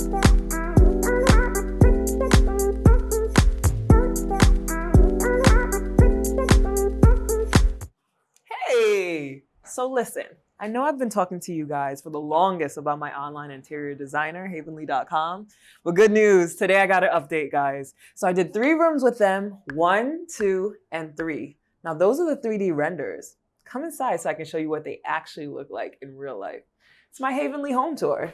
Hey, so listen, I know I've been talking to you guys for the longest about my online interior designer, havenly.com, but good news, today I got an update, guys. So I did three rooms with them, one, two, and three. Now those are the 3D renders. Come inside so I can show you what they actually look like in real life. It's my Havenly home tour.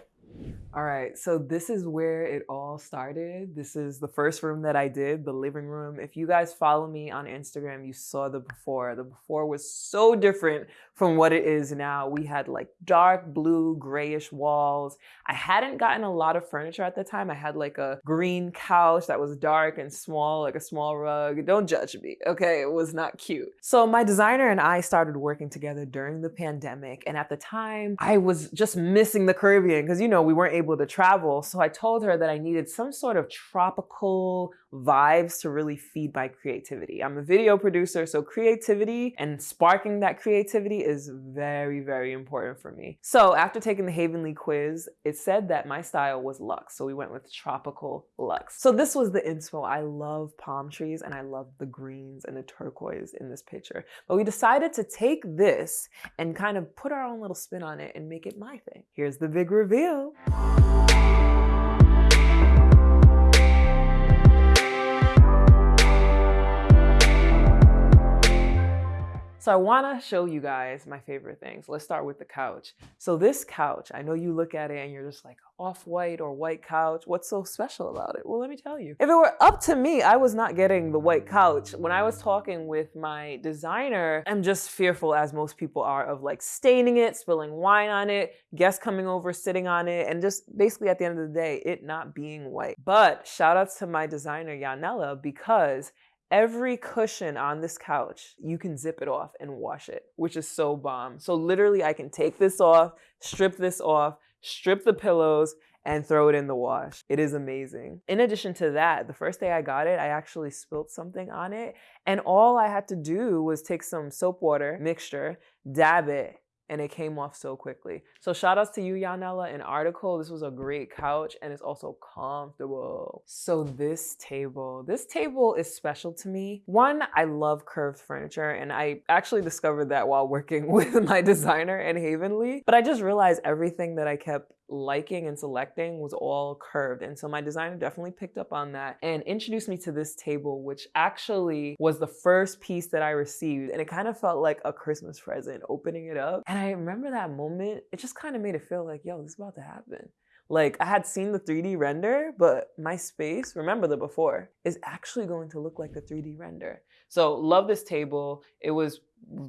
All right, so this is where it all started. This is the first room that I did, the living room. If you guys follow me on Instagram, you saw the before. The before was so different from what it is now. We had like dark blue, grayish walls. I hadn't gotten a lot of furniture at the time. I had like a green couch that was dark and small, like a small rug. Don't judge me, okay? It was not cute. So my designer and I started working together during the pandemic. And at the time, I was just missing the Caribbean because, you know, we weren't able to travel. So I told her that I needed some sort of tropical vibes to really feed my creativity. I'm a video producer, so creativity and sparking that creativity is very, very important for me. So after taking the Havenly quiz, it said that my style was luxe. So we went with tropical luxe. So this was the inspo. I love palm trees and I love the greens and the turquoise in this picture. But we decided to take this and kind of put our own little spin on it and make it my thing. Here's the big reveal. So I wanna show you guys my favorite things. Let's start with the couch. So this couch, I know you look at it and you're just like, off-white or white couch, what's so special about it? Well, let me tell you. If it were up to me, I was not getting the white couch. When I was talking with my designer, I'm just fearful as most people are of like staining it, spilling wine on it, guests coming over, sitting on it, and just basically at the end of the day, it not being white. But shout outs to my designer, Yanela, because Every cushion on this couch, you can zip it off and wash it, which is so bomb. So literally I can take this off, strip this off, strip the pillows, and throw it in the wash. It is amazing. In addition to that, the first day I got it, I actually spilt something on it. And all I had to do was take some soap water mixture, dab it, and it came off so quickly. So shout outs to you, Yanela, an article. This was a great couch and it's also comfortable. So this table, this table is special to me. One, I love curved furniture and I actually discovered that while working with my designer and Havenly, but I just realized everything that I kept liking and selecting was all curved. And so my designer definitely picked up on that and introduced me to this table, which actually was the first piece that I received. And it kind of felt like a Christmas present opening it up. And I remember that moment, it just kind of made it feel like, yo, this is about to happen. Like I had seen the 3D render, but my space, remember the before, is actually going to look like the 3D render. So love this table. It was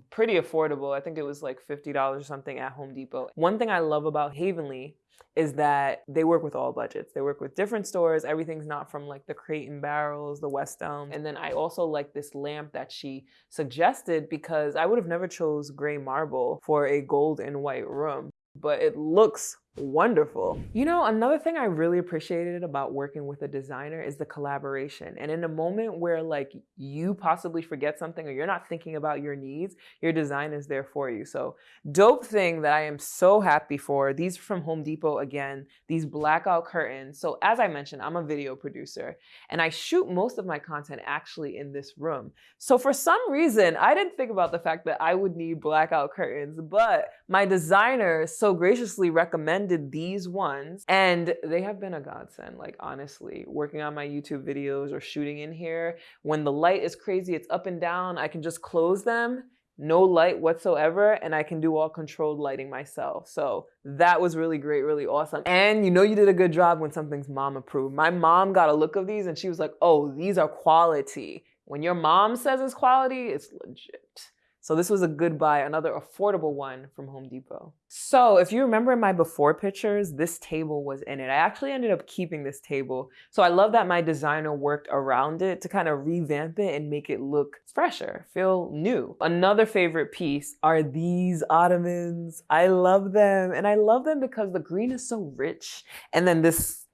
pretty affordable. I think it was like $50 or something at Home Depot. One thing I love about Havenly is that they work with all budgets. They work with different stores. Everything's not from like the Crate and Barrels, the West Elm. And then I also like this lamp that she suggested because I would have never chose gray marble for a gold and white room, but it looks wonderful. You know, another thing I really appreciated about working with a designer is the collaboration. And in a moment where like you possibly forget something or you're not thinking about your needs, your design is there for you. So dope thing that I am so happy for, these are from Home Depot again, these blackout curtains. So as I mentioned, I'm a video producer and I shoot most of my content actually in this room. So for some reason, I didn't think about the fact that I would need blackout curtains, but my designer so graciously recommended recommended these ones and they have been a godsend. Like honestly, working on my YouTube videos or shooting in here, when the light is crazy, it's up and down, I can just close them no light whatsoever and I can do all controlled lighting myself. So that was really great, really awesome. And you know you did a good job when something's mom approved. My mom got a look of these and she was like, oh, these are quality. When your mom says it's quality, it's legit. So this was a good buy, another affordable one from Home Depot. So if you remember in my before pictures, this table was in it. I actually ended up keeping this table. So I love that my designer worked around it to kind of revamp it and make it look fresher, feel new. Another favorite piece are these ottomans. I love them. And I love them because the green is so rich. And then this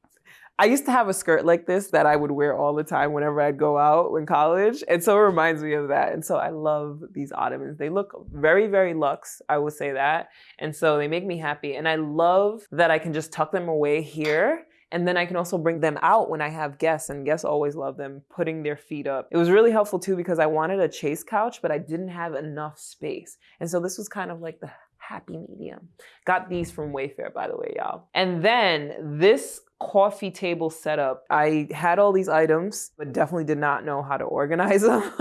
I used to have a skirt like this that I would wear all the time whenever I'd go out in college. And so it reminds me of that. And so I love these ottomans. They look very, very luxe, I would say that. And so they make me happy. And I love that I can just tuck them away here And then I can also bring them out when I have guests, and guests always love them putting their feet up. It was really helpful too because I wanted a chaise couch, but I didn't have enough space. And so this was kind of like the happy medium. Got these from Wayfair, by the way, y'all. And then this coffee table setup, I had all these items, but definitely did not know how to organize them.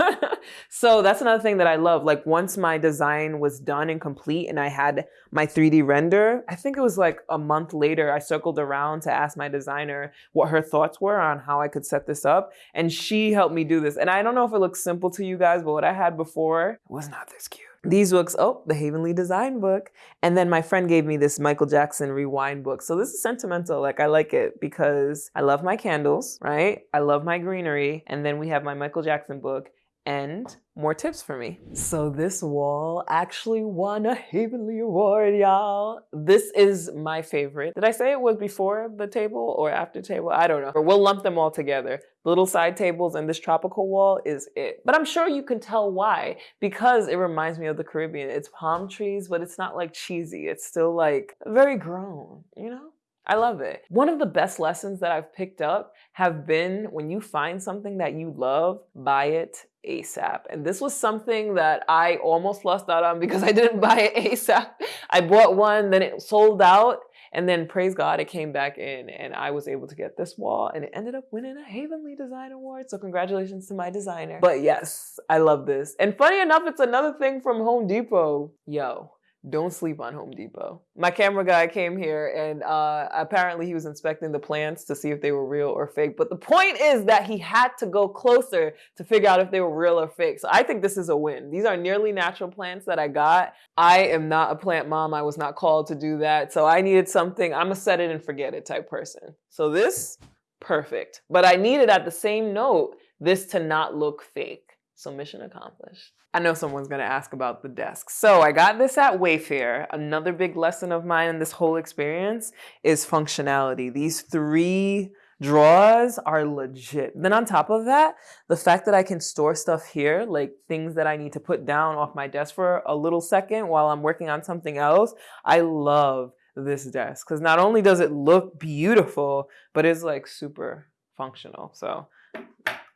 so that's another thing that I love. Like once my design was done and complete and I had my 3D render, I think it was like a month later, I circled around to ask my designer what her thoughts were on how I could set this up. And she helped me do this. And I don't know if it looks simple to you guys, but what I had before was not this cute these books, oh, the Havenly Design book. And then my friend gave me this Michael Jackson Rewind book. So this is sentimental. Like I like it because I love my candles, right? I love my greenery. And then we have my Michael Jackson book and more tips for me. So this wall actually won a Havenly Award, y'all. This is my favorite. Did I say it was before the table or after table? I don't know. We'll lump them all together. The little side tables and this tropical wall is it. But I'm sure you can tell why, because it reminds me of the Caribbean. It's palm trees, but it's not like cheesy. It's still like very grown, you know? I love it. One of the best lessons that I've picked up have been when you find something that you love, buy it ASAP. And this was something that I almost lost out on because I didn't buy it ASAP. I bought one, then it sold out, and then praise God, it came back in and I was able to get this wall and it ended up winning a Havenly Design Award. So congratulations to my designer. But yes, I love this. And funny enough, it's another thing from Home Depot. Yo, don't sleep on Home Depot. My camera guy came here and uh, apparently he was inspecting the plants to see if they were real or fake. But the point is that he had to go closer to figure out if they were real or fake. So I think this is a win. These are nearly natural plants that I got. I am not a plant mom. I was not called to do that. So I needed something, I'm a set it and forget it type person. So this, perfect. But I needed at the same note, this to not look fake. So mission accomplished. I know someone's gonna ask about the desk. So I got this at Wayfair. Another big lesson of mine in this whole experience is functionality. These three drawers are legit. Then on top of that, the fact that I can store stuff here, like things that I need to put down off my desk for a little second while I'm working on something else, I love this desk because not only does it look beautiful, but it's like super functional. So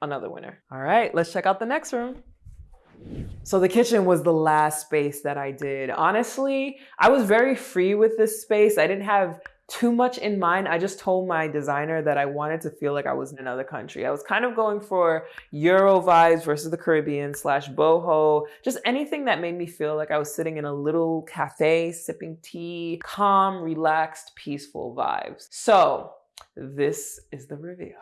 another winner. All right, let's check out the next room. So the kitchen was the last space that I did. Honestly, I was very free with this space. I didn't have too much in mind. I just told my designer that I wanted to feel like I was in another country. I was kind of going for Euro vibes versus the Caribbean slash boho, just anything that made me feel like I was sitting in a little cafe, sipping tea, calm, relaxed, peaceful vibes. So this is the reveal.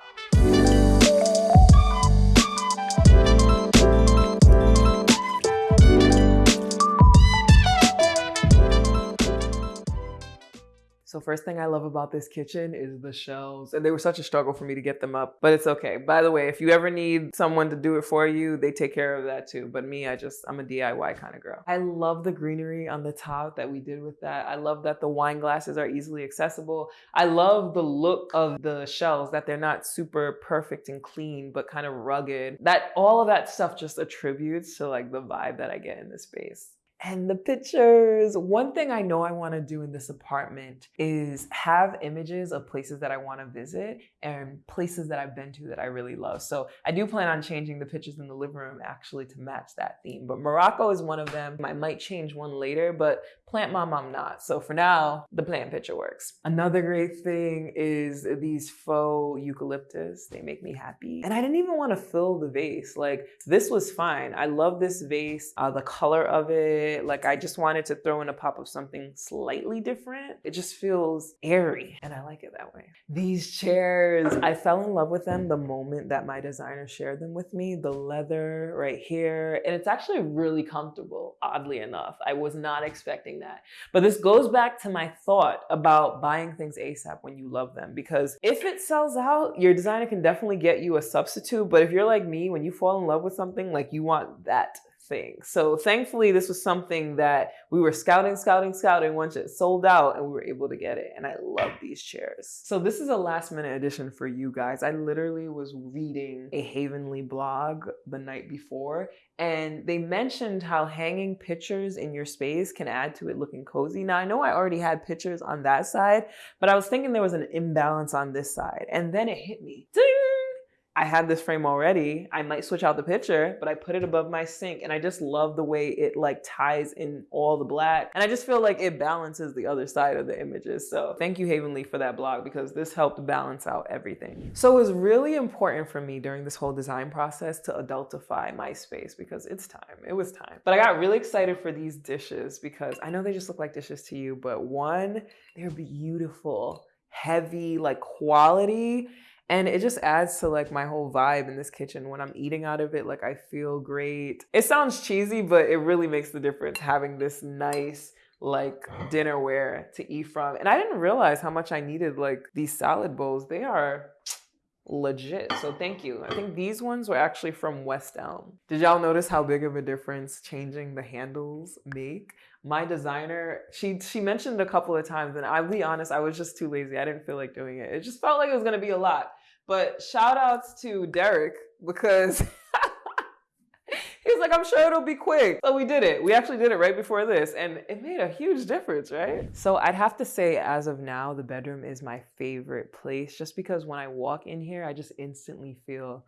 So first thing I love about this kitchen is the shelves. And they were such a struggle for me to get them up, but it's okay. By the way, if you ever need someone to do it for you, they take care of that too. But me, I just, I'm a DIY kind of girl. I love the greenery on the top that we did with that. I love that the wine glasses are easily accessible. I love the look of the shelves, that they're not super perfect and clean, but kind of rugged. That all of that stuff just attributes to like the vibe that I get in this space and the pictures. One thing I know I want to do in this apartment is have images of places that I want to visit and places that I've been to that I really love. So I do plan on changing the pictures in the living room actually to match that theme. But Morocco is one of them. I might change one later, but plant mom, I'm not. So for now, the plant picture works. Another great thing is these faux eucalyptus. They make me happy. And I didn't even want to fill the vase. Like this was fine. I love this vase, uh, the color of it. Like I just wanted to throw in a pop of something slightly different. It just feels airy and I like it that way. These chairs, I fell in love with them the moment that my designer shared them with me. The leather right here. And it's actually really comfortable, oddly enough. I was not expecting that that. But this goes back to my thought about buying things ASAP when you love them. Because if it sells out, your designer can definitely get you a substitute. But if you're like me, when you fall in love with something, like you want that thing. So thankfully, this was something that we were scouting, scouting, scouting once it sold out and we were able to get it. And I love these chairs. So this is a last minute addition for you guys. I literally was reading a Havenly blog the night before and they mentioned how hanging pictures in your space can add to it looking cozy. Now, I know I already had pictures on that side, but I was thinking there was an imbalance on this side. And then it hit me. I had this frame already. I might switch out the picture, but I put it above my sink and I just love the way it like ties in all the black. And I just feel like it balances the other side of the images. So thank you Havenly for that blog because this helped balance out everything. So it was really important for me during this whole design process to adultify my space because it's time, it was time. But I got really excited for these dishes because I know they just look like dishes to you, but one, they're beautiful, heavy, like quality and it just adds to like my whole vibe in this kitchen. When I'm eating out of it, like I feel great. It sounds cheesy, but it really makes the difference having this nice like dinnerware to eat from. And I didn't realize how much I needed like these salad bowls. They are legit. So thank you. I think these ones were actually from West Elm. Did y'all notice how big of a difference changing the handles make? My designer, she she mentioned a couple of times and I'll be honest, I was just too lazy. I didn't feel like doing it. It just felt like it was going to be a lot. But shout outs to Derek because like, I'm sure it'll be quick. So we did it. We actually did it right before this and it made a huge difference, right? So I'd have to say as of now, the bedroom is my favorite place just because when I walk in here, I just instantly feel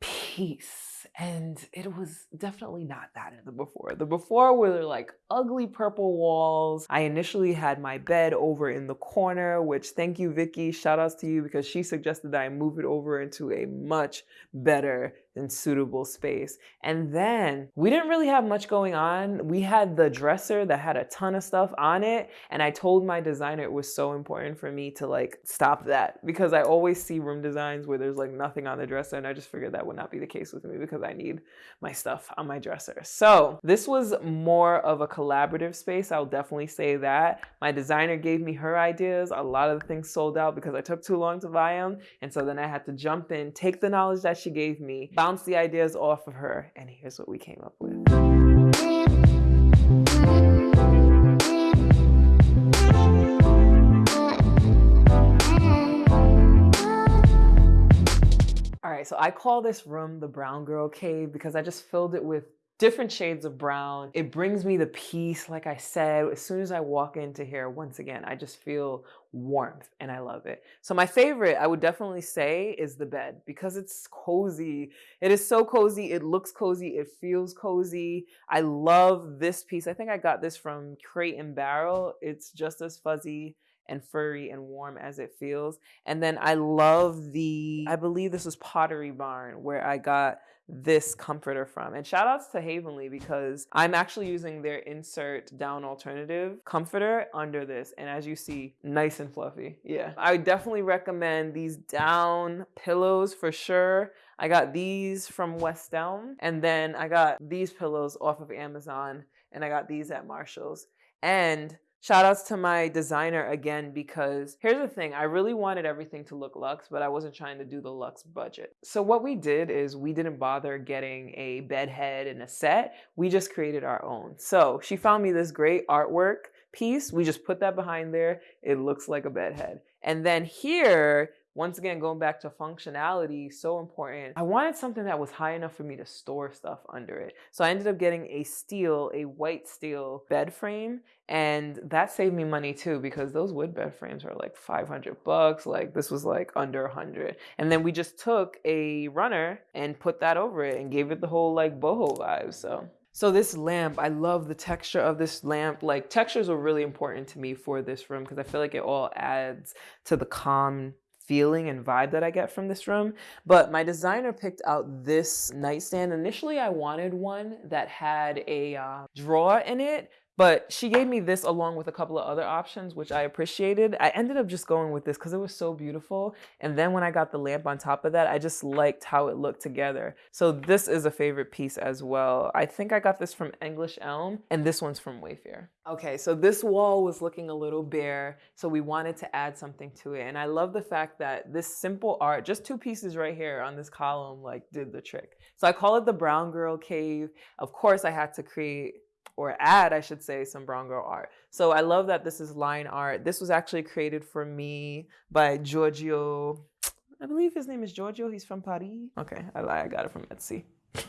peace and it was definitely not that in the before. The before were like ugly purple walls. I initially had my bed over in the corner, which thank you, Vicky. Shout outs to you because she suggested that I move it over into a much better and suitable space. And then we didn't really have much going on. We had the dresser that had a ton of stuff on it. And I told my designer it was so important for me to like stop that because I always see room designs where there's like nothing on the dresser. And I just figured that would not be the case with me because I need my stuff on my dresser. So this was more of a collaborative space. I'll definitely say that. My designer gave me her ideas. A lot of the things sold out because I took too long to buy them. And so then I had to jump in, take the knowledge that she gave me, bounce the ideas off of her, and here's what we came up with. All right, so I call this room the brown girl cave because I just filled it with different shades of brown. It brings me the peace, like I said. As soon as I walk into here, once again, I just feel warmth and I love it. So my favorite, I would definitely say, is the bed because it's cozy. It is so cozy. It looks cozy. It feels cozy. I love this piece. I think I got this from Crate and Barrel. It's just as fuzzy and furry and warm as it feels. And then I love the, I believe this was Pottery Barn where I got this comforter from. And shout outs to Havenly because I'm actually using their insert down alternative comforter under this. And as you see, nice and fluffy. Yeah. I definitely recommend these down pillows for sure. I got these from West Elm and then I got these pillows off of Amazon and I got these at Marshall's. And Shout outs to my designer again because here's the thing I really wanted everything to look luxe, but I wasn't trying to do the luxe budget. So, what we did is we didn't bother getting a bed head and a set, we just created our own. So, she found me this great artwork piece. We just put that behind there. It looks like a bed head. And then here, once again, going back to functionality, so important. I wanted something that was high enough for me to store stuff under it. So I ended up getting a steel, a white steel bed frame. And that saved me money too, because those wood bed frames are like 500 bucks. Like this was like under 100. And then we just took a runner and put that over it and gave it the whole like boho vibe. So so this lamp, I love the texture of this lamp. Like textures are really important to me for this room because I feel like it all adds to the calm feeling and vibe that I get from this room. But my designer picked out this nightstand. Initially, I wanted one that had a uh, drawer in it, But she gave me this along with a couple of other options, which I appreciated. I ended up just going with this because it was so beautiful. And then when I got the lamp on top of that, I just liked how it looked together. So this is a favorite piece as well. I think I got this from English Elm and this one's from Wayfair. Okay, so this wall was looking a little bare, so we wanted to add something to it. And I love the fact that this simple art, just two pieces right here on this column, like did the trick. So I call it the Brown Girl Cave. Of course, I had to create or add, I should say, some brown girl art. So I love that this is line art. This was actually created for me by Giorgio. I believe his name is Giorgio. He's from Paris. Okay, I lie. I got it from Etsy.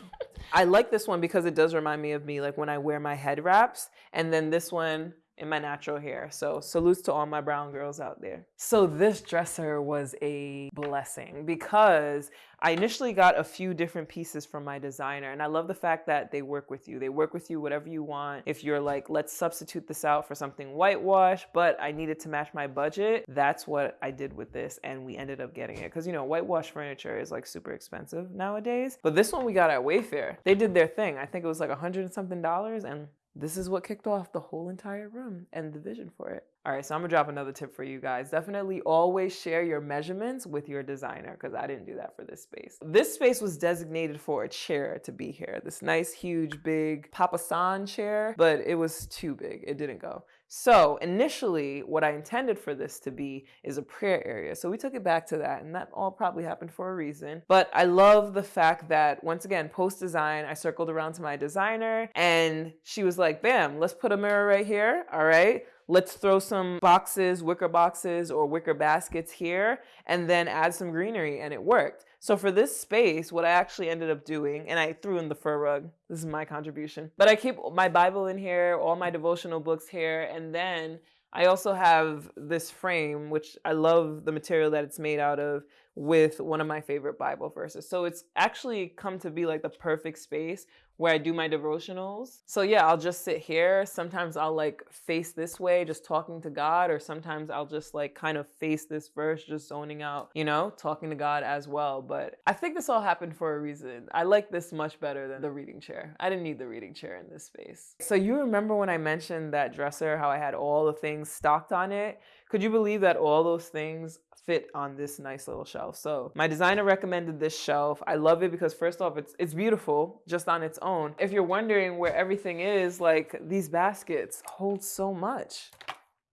I like this one because it does remind me of me, like when I wear my head wraps. And then this one, in my natural hair. So salutes to all my brown girls out there. So this dresser was a blessing because I initially got a few different pieces from my designer and I love the fact that they work with you. They work with you whatever you want. If you're like, let's substitute this out for something whitewash, but I needed to match my budget, that's what I did with this and we ended up getting it. Cause you know, whitewash furniture is like super expensive nowadays. But this one we got at Wayfair. They did their thing. I think it was like a hundred and something dollars and this is what kicked off the whole entire room and the vision for it. All right, so I'm gonna drop another tip for you guys. Definitely always share your measurements with your designer because I didn't do that for this space. This space was designated for a chair to be here. This nice, huge, big Papasan chair, but it was too big. It didn't go. So initially, what I intended for this to be is a prayer area. So we took it back to that, and that all probably happened for a reason. But I love the fact that, once again, post design, I circled around to my designer, and she was like, bam, let's put a mirror right here. All right. Let's throw some boxes, wicker boxes, or wicker baskets here, and then add some greenery, and it worked. So for this space, what I actually ended up doing, and I threw in the fur rug, this is my contribution, but I keep my Bible in here, all my devotional books here, and then I also have this frame, which I love the material that it's made out of with one of my favorite Bible verses. So it's actually come to be like the perfect space where I do my devotionals. So yeah, I'll just sit here. Sometimes I'll like face this way, just talking to God, or sometimes I'll just like kind of face this verse, just zoning out, you know, talking to God as well. But I think this all happened for a reason. I like this much better than the reading chair. I didn't need the reading chair in this space. So you remember when I mentioned that dresser, how I had all the things stocked on it? Could you believe that all those things fit on this nice little shelf. So my designer recommended this shelf. I love it because first off, it's it's beautiful just on its own. If you're wondering where everything is, like these baskets hold so much.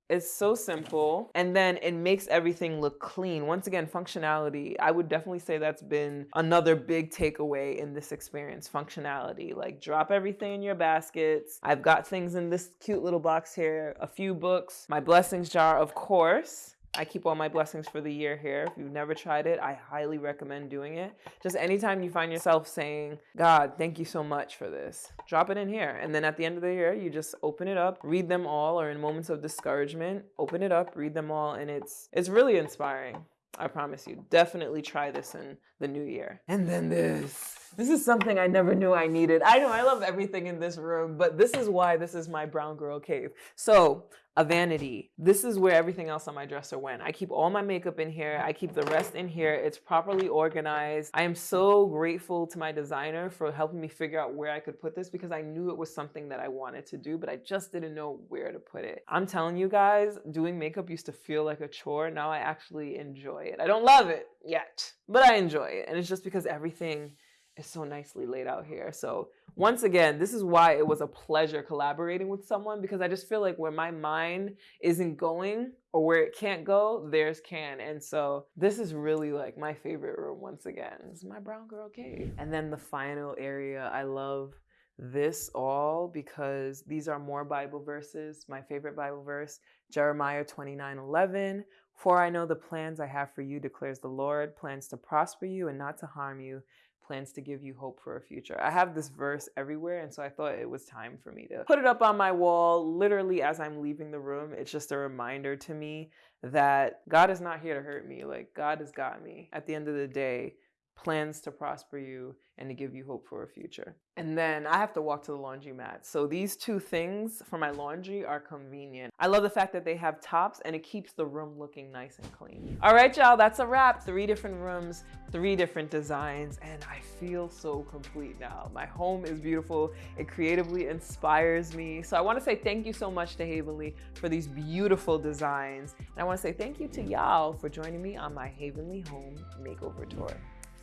It's so simple and then it makes everything look clean. Once again, functionality. I would definitely say that's been another big takeaway in this experience functionality. Like, drop everything in your baskets. I've got things in this cute little box here, a few books, my blessings jar, of course. I keep all my blessings for the year here. If you've never tried it, I highly recommend doing it. Just anytime you find yourself saying, God, thank you so much for this, drop it in here. And then at the end of the year, you just open it up, read them all, or in moments of discouragement, open it up, read them all, and it's it's really inspiring. I promise you. Definitely try this in the new year. And then this. This is something I never knew I needed. I know I love everything in this room, but this is why this is my brown girl cave. So a vanity. This is where everything else on my dresser went. I keep all my makeup in here. I keep the rest in here. It's properly organized. I am so grateful to my designer for helping me figure out where I could put this because I knew it was something that I wanted to do, but I just didn't know where to put it. I'm telling you guys, doing makeup used to feel like a chore. Now I actually enjoy it. I don't love it yet, but I enjoy it. And it's just because everything is so nicely laid out here. So once again, this is why it was a pleasure collaborating with someone because I just feel like where my mind isn't going or where it can't go, theirs can. And so this is really like my favorite room once again. This is my brown girl cave. And then the final area, I love this all because these are more Bible verses. My favorite Bible verse, Jeremiah 29 11. For I know the plans I have for you, declares the Lord, plans to prosper you and not to harm you, plans to give you hope for a future. I have this verse everywhere, and so I thought it was time for me to put it up on my wall literally as I'm leaving the room. It's just a reminder to me that God is not here to hurt me. Like, God has got me. At the end of the day, plans to prosper you and to give you hope for a future. And then I have to walk to the laundromat. So these two things for my laundry are convenient. I love the fact that they have tops and it keeps the room looking nice and clean. All right, y'all, that's a wrap. Three different rooms, three different designs, and I feel so complete now. My home is beautiful. It creatively inspires me. So I wanna say thank you so much to Havenly for these beautiful designs. And I wanna say thank you to y'all for joining me on my Havenly Home Makeover Tour.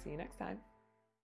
See you next time.